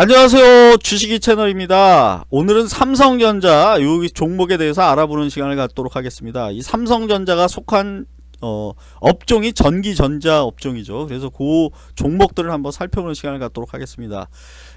안녕하세요. 주식이 채널입니다. 오늘은 삼성전자 이 종목에 대해서 알아보는 시간을 갖도록 하겠습니다. 이 삼성전자가 속한 어, 업종이 전기전자 업종이죠. 그래서 그 종목들을 한번 살펴보는 시간을 갖도록 하겠습니다.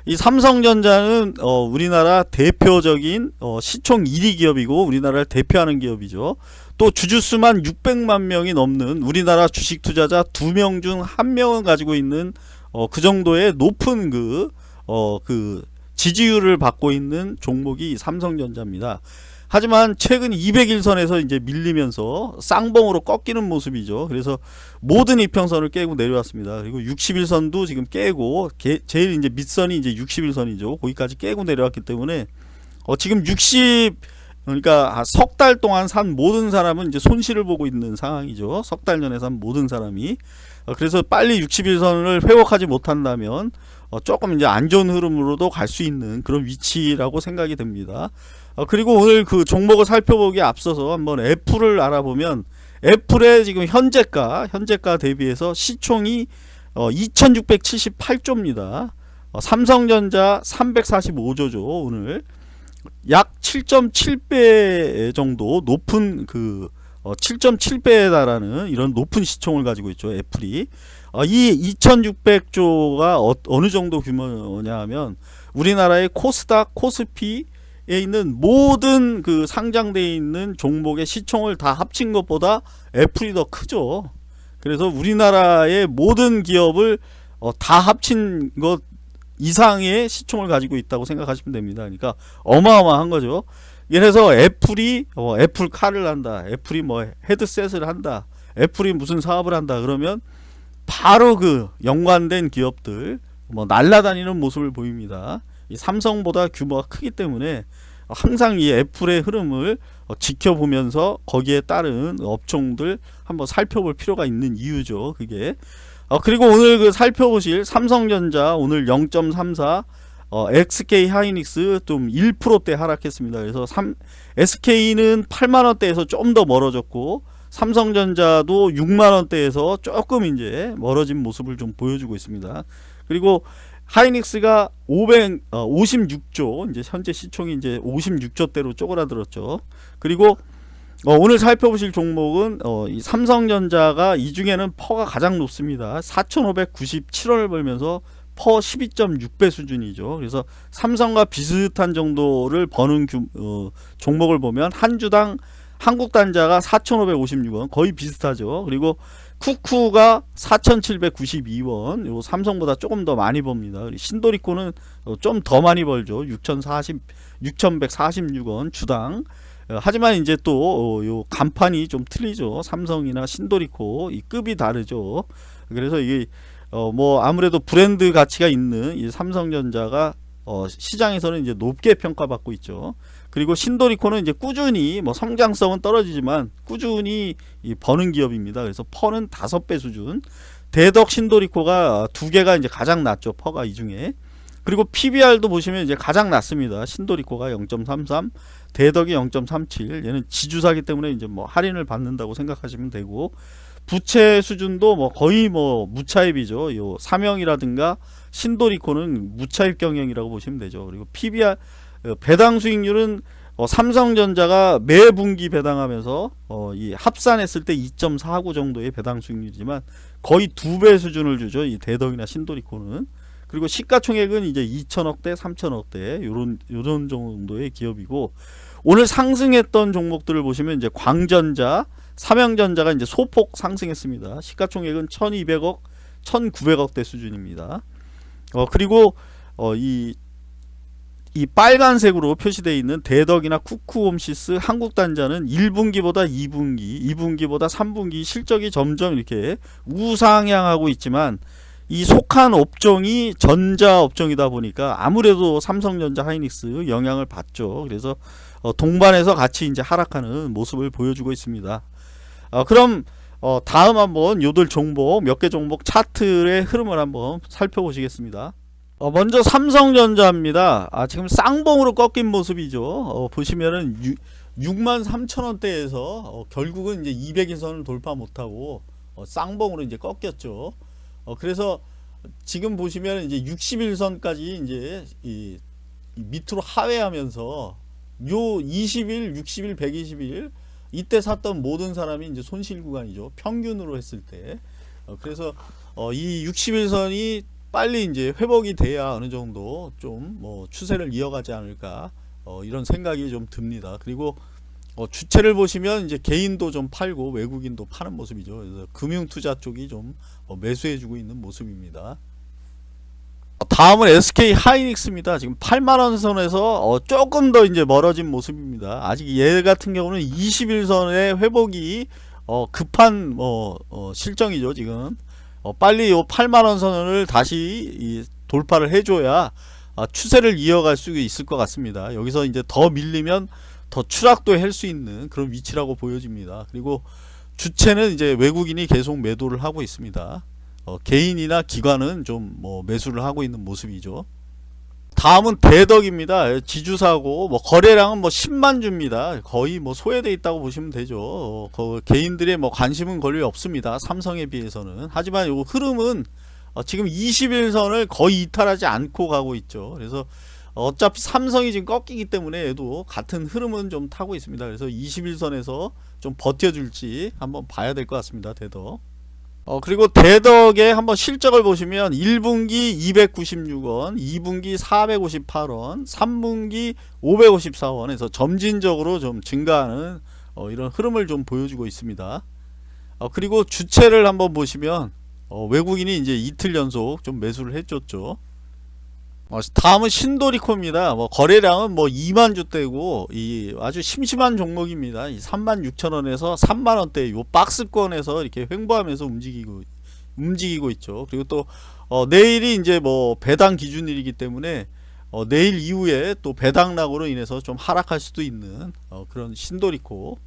이 삼성전자는 어, 우리나라 대표적인 어, 시총 1위 기업이고 우리나라를 대표하는 기업이죠. 또 주주수만 600만 명이 넘는 우리나라 주식 투자자 2명 중 1명은 가지고 있는 어, 그 정도의 높은 그 어, 그 지지율을 받고 있는 종목이 삼성전자입니다. 하지만 최근 200일선에서 이제 밀리면서 쌍봉으로 꺾이는 모습이죠. 그래서 모든 이평선을 깨고 내려왔습니다. 그리고 60일선도 지금 깨고 게, 제일 이제 밑선이 이제 60일선이죠. 거기까지 깨고 내려왔기 때문에 어, 지금 60 그러니까 석 달 동안 산 모든 사람은 이제 손실을 보고 있는 상황이죠. 석 달 전에 산 모든 사람이 어, 그래서 빨리 60일선을 회복하지 못한다면 어, 조금 이제 안 좋은 흐름으로도 갈 수 있는 그런 위치라고 생각이 됩니다. 어, 그리고 오늘 그 종목을 살펴보기에 앞서서 한번 애플을 알아보면 애플의 지금 현재가 현재가 대비해서 시총이 어, 2678조입니다. 어, 삼성전자 345조죠 오늘 약 7.7배 정도 높은 그 어, 7.7배에 달하는 이런 높은 시총을 가지고 있죠 애플이. 어, 이 2600조가 어, 느 정도 규모냐 하면 우리나라의 코스닥 코스피에 있는 모든 그 상장되어 있는 종목의 시총을 다 합친 것보다 애플이 더 크죠. 그래서 우리나라의 모든 기업을 어, 다 합친 것 이상의 시총을 가지고 있다고 생각하시면 됩니다. 그러니까 어마어마한 거죠 그래서 애플이 어, 애플 카를 한다 애플이 뭐 헤드셋을 한다 애플이 무슨 사업을 한다 그러면 바로 그 연관된 기업들 뭐 날라다니는 모습을 보입니다. 삼성보다 규모가 크기 때문에 항상 이 애플의 흐름을 어, 지켜보면서 거기에 따른 업종들 한번 살펴볼 필요가 있는 이유죠. 그게 어, 그리고 오늘 그 살펴보실 삼성전자 오늘 0.34 어, SK 하이닉스 좀 1%대 하락했습니다. 그래서 3, SK는 8만원대에서 좀 더 멀어졌고 삼성전자도 6만원대에서 조금 이제 멀어진 모습을 좀 보여주고 있습니다. 그리고 하이닉스가 500, 어, 56조, 이제 현재 시총이 이제 56조대로 쪼그라들었죠. 그리고 어, 오늘 살펴보실 종목은 어, 이 삼성전자가 이 중에는 퍼가 가장 높습니다. 4,597원을 벌면서 퍼 12.6배 수준이죠. 그래서 삼성과 비슷한 정도를 버는 규, 어, 종목을 보면 한 주당 한국 단자가 4,556원 거의 비슷하죠. 그리고 쿠쿠가 4,792원 요 삼성보다 조금 더 많이 봅니다. 신도리코는 좀 더 많이 벌죠. 6,040 6,146원 주당 어, 하지만 이제 또요 어, 간판이 좀 틀리죠. 삼성이나 신도리코 이 급이 다르죠. 그래서 이게 어 뭐 아무래도 브랜드 가치가 있는 이 삼성전자가 어 시장에서는 이제 높게 평가받고 있죠. 그리고 신도리코는 이제 꾸준히 뭐 성장성은 떨어지지만 꾸준히 버는 기업입니다. 그래서 퍼는 다섯 배 수준. 대덕 신도리코가 두 개가 이제 가장 낮죠. 퍼가 이 중에. 그리고 PBR도 보시면 이제 가장 낮습니다. 신도리코가 0.33, 대덕이 0.37. 얘는 지주사기 때문에 이제 뭐 할인을 받는다고 생각하시면 되고 부채 수준도 뭐 거의 뭐 무차입이죠. 요 사명이라든가 신도리코는 무차입 경영이라고 보시면 되죠. 그리고 PBR 어, 배당 수익률은 어, 삼성전자가 매 분기 배당하면서 어, 이 합산했을 때 2.49 정도의 배당 수익률이지만 거의 두 배 수준을 주죠. 이 대덕이나 신도리코는. 그리고 시가총액은 이제 2천억대, 3천억대 요런 요런 정도의 기업이고 오늘 상승했던 종목들을 보시면 이제 광전자, 삼양전자가 이제 소폭 상승했습니다. 시가총액은 1,200억, 1,900억대 수준입니다. 어 그리고 어 이 이 빨간색으로 표시되어 있는 대덕이나 쿠쿠홈시스 한국단자는 1분기보다 2분기, 2분기보다 3분기 실적이 점점 이렇게 우상향하고 있지만 이 속한 업종이 전자 업종이다 보니까 아무래도 삼성전자 하이닉스 영향을 받죠. 그래서 어, 동반해서 같이 이제 하락하는 모습을 보여주고 있습니다. 어, 그럼 어, 다음 한번 요들 종목 몇 개 종목 차트의 흐름을 한번 살펴보시겠습니다. 어, 먼저 삼성전자입니다. 아, 지금 쌍봉으로 꺾인 모습이죠. 어, 보시면은 6, 만 3천 원대에서 어, 결국은 이제 200일선을 돌파 못하고 어, 쌍봉으로 이제 꺾였죠. 어, 그래서 지금 보시면 이제 61선까지 이제 이, 이 밑으로 하회하면서 요 20일, 60일, 120일 이때 샀던 모든 사람이 이제 손실 구간이죠. 평균으로 했을 때. 어, 그래서 어, 이 60일선이 빨리 이제 회복이 돼야 어느 정도 좀 뭐 추세를 이어가지 않을까 어, 이런 생각이 좀 듭니다. 그리고 어, 주체를 보시면 이제 개인도 좀 팔고 외국인도 파는 모습이죠. 그래서 금융 투자 쪽이 좀 어, 매수해주고 있는 모습입니다. 어, 다음은 SK 하이닉스입니다. 지금 8만원 선에서 어, 조금 더 이제 멀어진 모습입니다. 아직 얘 같은 경우는 21선의 회복이 어, 급한 뭐 어, 실정이죠. 지금 어, 빨리 요 8만원 선을 다시 이, 돌파를 해줘야 아, 추세를 이어갈 수 있을 것 같습니다. 여기서 이제 더 밀리면 더 추락도 할 수 있는 그런 위치라고 보여집니다. 그리고 주체는 이제 외국인이 계속 매도를 하고 있습니다. 어, 개인이나 기관은 좀 뭐 매수를 하고 있는 모습이죠. 다음은 대덕입니다. 지주사고 뭐 거래량은 뭐 10만 주입니다. 거의 뭐 소외돼 있다고 보시면 되죠. 어, 그 개인들의 뭐 관심은 거의 없습니다. 삼성에 비해서는. 하지만 요 흐름은 어, 지금 21선을 거의 이탈하지 않고 가고 있죠. 그래서 어차피 삼성이 지금 꺾이기 때문에 얘도 같은 흐름은 좀 타고 있습니다. 그래서 21선에서 좀 버텨줄지 한번 봐야 될 것 같습니다. 대덕. 어 그리고 대덕의 한번 실적을 보시면 1분기 296원, 2분기 458원, 3분기 554원에서 점진적으로 좀 증가하는 어, 이런 흐름을 좀 보여주고 있습니다. 어, 그리고 주체를 한번 보시면 어, 외국인이 이제 이틀 연속 좀 매수를 해줬죠. 어, 다음은 신도리코입니다. 뭐 거래량은 뭐 2만 주대고 이 아주 심심한 종목입니다. 이 3만 6천 원에서 3만 원대 요 박스권에서 이렇게 횡보하면서 움직이고 움직이고 있죠. 그리고 또 어, 내일이 이제 뭐 배당 기준일이기 때문에 어, 내일 이후에 또 배당락으로 인해서 좀 하락할 수도 있는 어, 그런 신도리코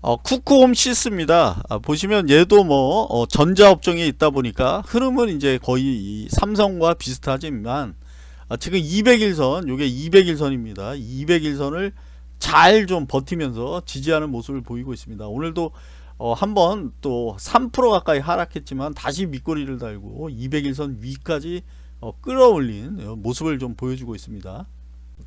어, 쿠쿠홈시스입니다. 아, 보시면 얘도 뭐 어, 전자업종에 있다 보니까 흐름은 이제 거의 이 삼성과 비슷하지만 아, 지금 200일선 요게 200일선입니다. 200일선을 잘 좀 버티면서 지지하는 모습을 보이고 있습니다. 오늘도 어, 한번 또 3% 가까이 하락했지만 다시 밑꼬리를 달고 200일선 위까지 어, 끌어올린 어, 모습을 좀 보여주고 있습니다.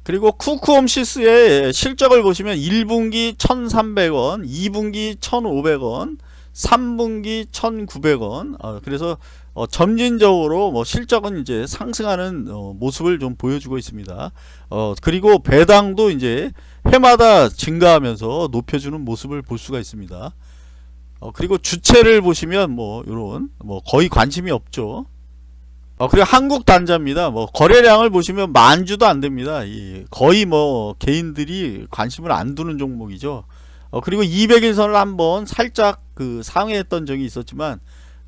그리고 쿠쿠홈시스의 실적을 보시면 1분기 1300원 2분기 1500원 3분기 1900원 어, 그래서 어, 점진적으로 뭐 실적은 이제 상승하는 어, 모습을 좀 보여주고 있습니다. 어, 그리고 배당도 이제 해마다 증가하면서 높여주는 모습을 볼 수가 있습니다. 어, 그리고 주체를 보시면 뭐 이런 뭐 거의 관심이 없죠. 어, 그리고 한국 단자입니다. 뭐 거래량을 보시면 만 주도 안 됩니다. 이 거의 뭐 개인들이 관심을 안 두는 종목이죠. 어, 그리고 200일선을 한번 살짝 그 상회했던 적이 있었지만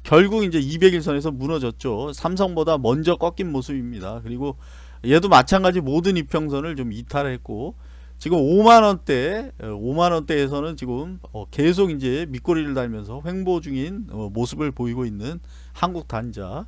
결국 이제 200일선에서 무너졌죠. 삼성보다 먼저 꺾인 모습입니다. 그리고 얘도 마찬가지 모든 이평선을 좀 이탈했고 지금 5만원대 5만원대에서는 지금 어, 계속 이제 밑꼬리를 달면서 횡보 중인 어, 모습을 보이고 있는 한국 단자 아,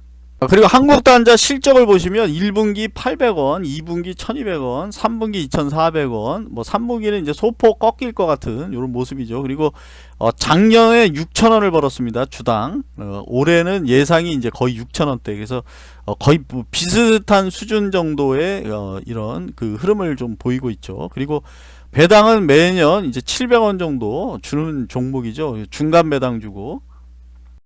그리고 한국단자 실적을 보시면 1분기 800원, 2분기 1200원, 3분기 2400원, 뭐 3분기는 이제 소폭 꺾일 것 같은 이런 모습이죠. 그리고 어, 작년에 6천원을 벌었습니다. 주당. 어, 올해는 예상이 이제 거의 6천원대. 그래서 어, 거의 뭐 비슷한 수준 정도의 어, 이런 그 흐름을 좀 보이고 있죠. 그리고 배당은 매년 이제 700원 정도 주는 종목이죠. 중간 배당 주고